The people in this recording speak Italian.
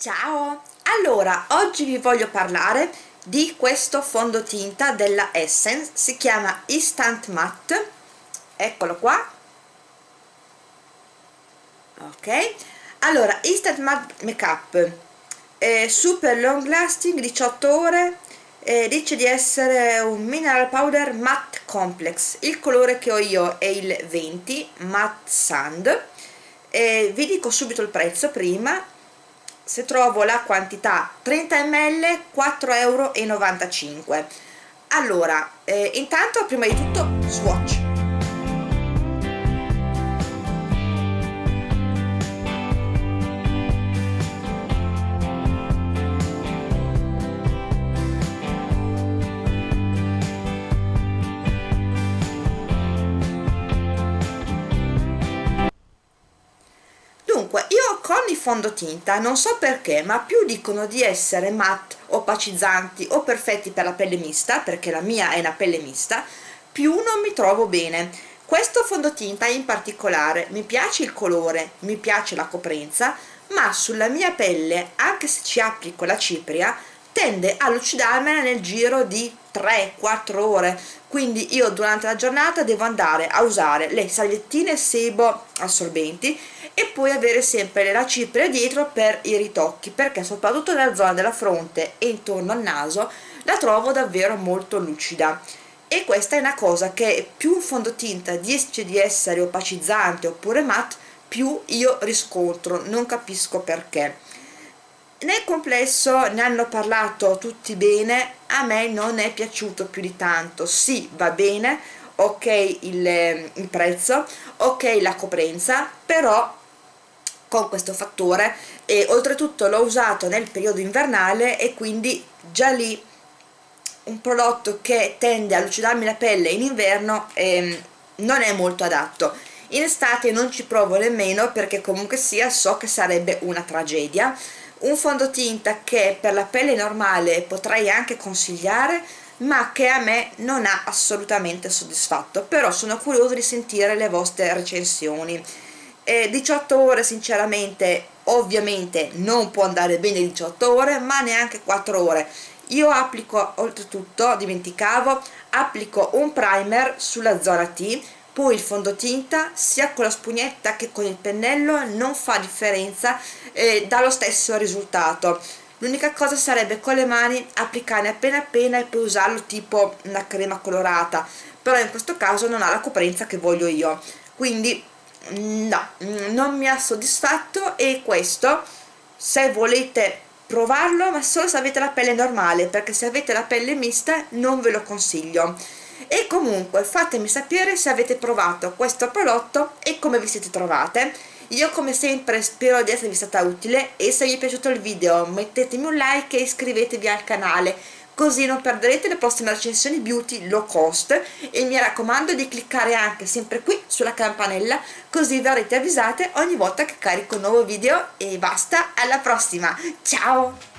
Ciao! Allora, oggi vi voglio parlare di questo fondotinta della Essence, si chiama Instant Matte, eccolo qua, ok? Allora, Instant Matte Makeup, eh, super long lasting, 18 ore, eh, dice di essere un mineral powder matte complex, il colore che ho io è il 20, matte sand, eh, vi dico subito il prezzo prima, se trovo la quantità 30 ml 4,95 euro allora eh, intanto prima di tutto swatch fondotinta non so perché ma più dicono di essere matte opacizzanti o perfetti per la pelle mista perché la mia è una pelle mista più non mi trovo bene. Questo fondotinta in particolare mi piace il colore mi piace la coprenza ma sulla mia pelle anche se ci applico la cipria tende a lucidarmela nel giro di 3-4 ore. Quindi io durante la giornata devo andare a usare le salviettine sebo assorbenti e poi avere sempre la cipria dietro per i ritocchi perché soprattutto nella zona della fronte e intorno al naso la trovo davvero molto lucida. E questa è una cosa che più un fondotinta dice di essere opacizzante oppure matte più io riscontro non capisco perché nel complesso ne hanno parlato tutti bene a me non è piaciuto più di tanto. Sì va bene ok il, il prezzo ok la coprenza però con questo fattore e oltretutto l'ho usato nel periodo invernale e quindi già lì un prodotto che tende a lucidarmi la pelle in inverno ehm, non è molto adatto. In estate non ci provo nemmeno perché comunque sia so che sarebbe una tragedia un fondotinta che per la pelle normale potrei anche consigliare ma che a me non ha assolutamente soddisfatto. Però sono curiosa di sentire le vostre recensioni. Eh, 18 ore sinceramente ovviamente non può andare bene 18 ore ma neanche 4 ore. Io applico oltretutto dimenticavo applico un primer sulla zona T poi il fondotinta sia con la spugnetta che con il pennello non fa differenza eh, dà lo stesso risultato. L'unica cosa sarebbe con le mani applicare appena appena e poi usarlo tipo una crema colorata però in questo caso non ha la coprenza che voglio io. Quindi no, non mi ha soddisfatto e questo se volete provarlo ma solo se avete la pelle normale perché se avete la pelle mista non ve lo consiglio e comunque fatemi sapere se avete provato questo prodotto e come vi siete trovate. Io come sempre spero di esservi stata utile e se vi è piaciuto il video mettetemi un like e iscrivetevi al canale così non perderete le prossime recensioni beauty low cost. E mi raccomando di cliccare anche sempre qui sulla campanella così verrete avvisate ogni volta che carico un nuovo video. E basta alla prossima. Ciao